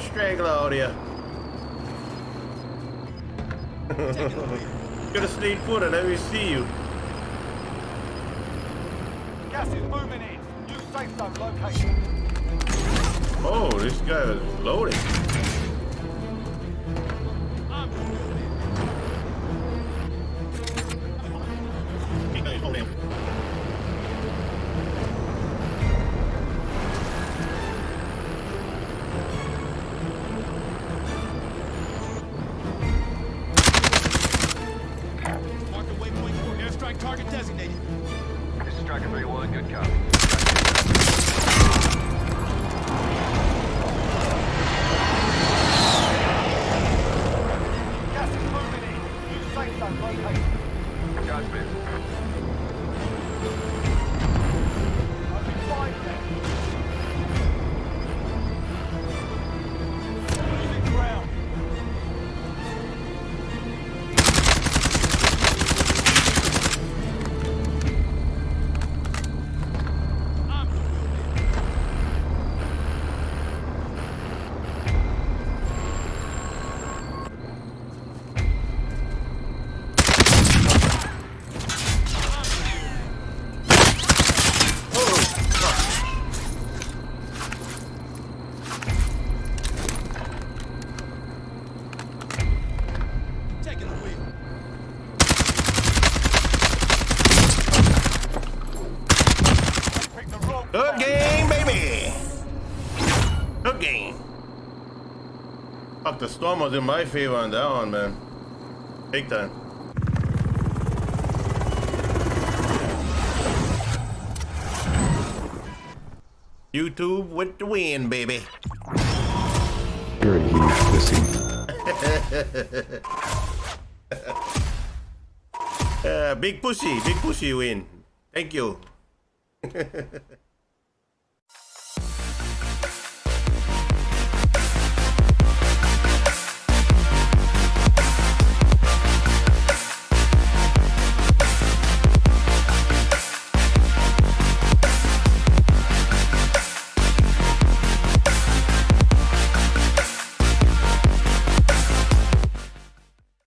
straggler out here. Have stayed put and let me see you. Gas is moving in. New safe zone location. Oh, this guy is loading. Target designated. This is Striker 3-1, good copy. Gas is moving in. New safe zone location. Shots Taking the wheel. Pick the wrong Good game, baby. Good game. Fuck, the storm was in my favor on that one, man. Big time. YouTube with the win, baby. You're a huge pussy. Uh, big pussy, big pussy win. Thank you.